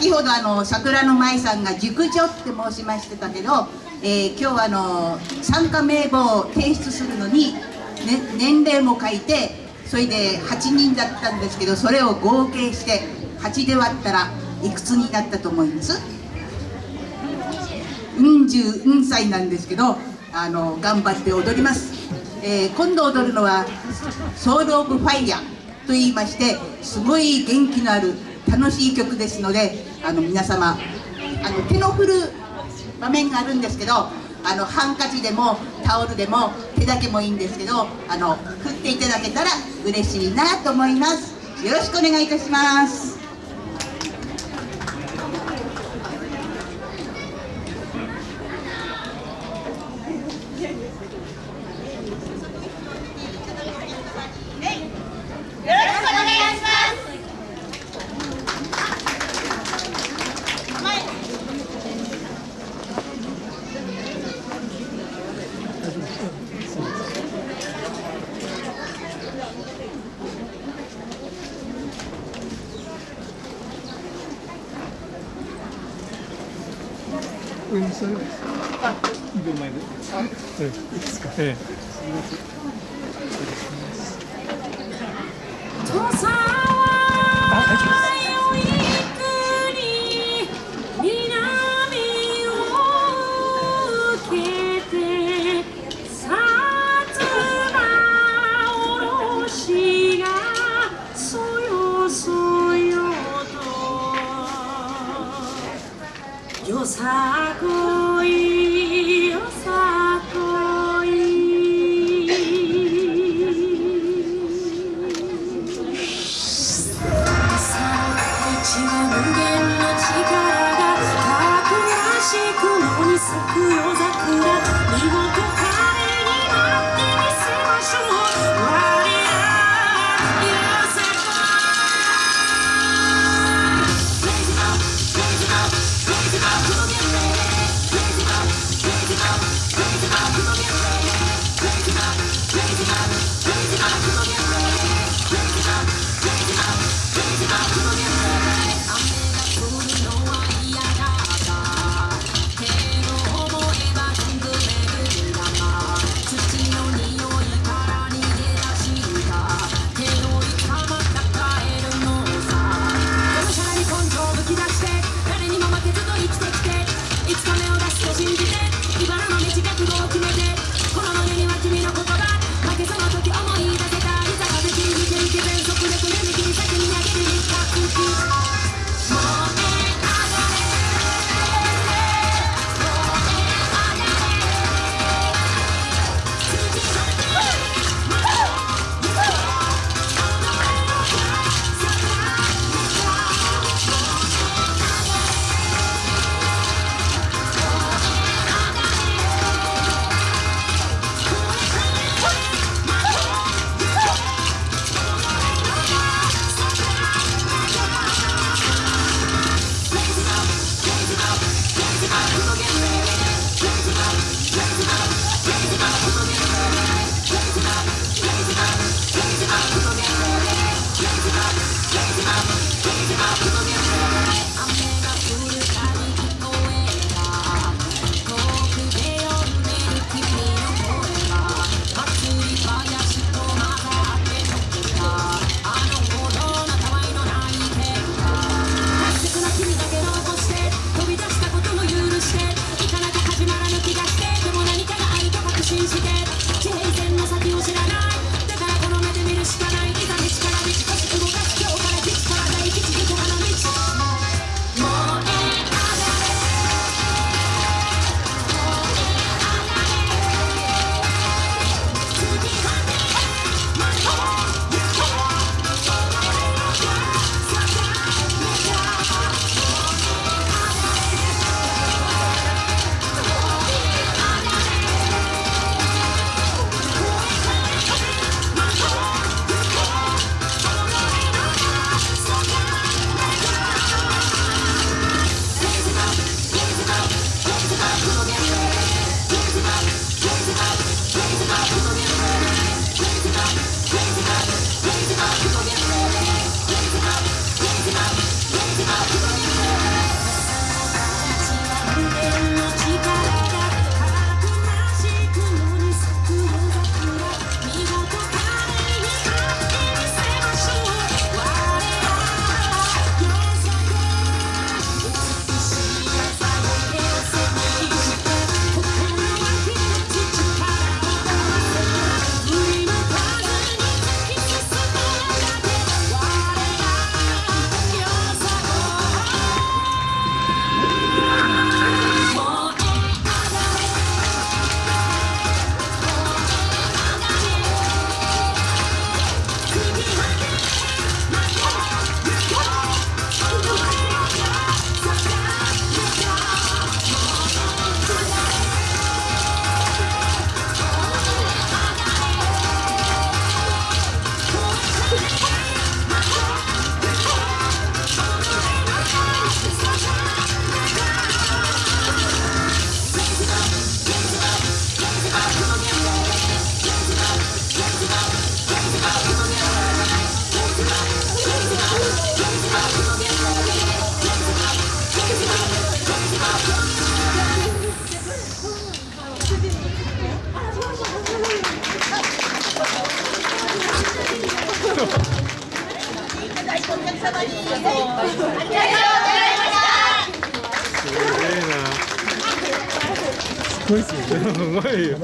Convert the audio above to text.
先ほどあの桜の舞さんが熟女って申しましてたけど、えー、今日はあの参加名簿を提出するのに、ね、年齢も書いてそれで8人だったんですけどそれを合計して8で割ったらいくつになったと思います？うん十うん歳なんですけどあの頑張って踊ります、えー、今度踊るのはソウル・オブ・ファイヤーと言いましてすごい元気のある楽しい曲ですのであの皆様あの手の振る場面があるんですけどあのハンカチでもタオルでも手だけもいいんですけどあの振っていただけたら嬉しいなと思います。よろしくお願いいたします。す。あ、秒前で。あ、ええ、いいですか。ええ。すみません。す。ごいすよ。うまいよ。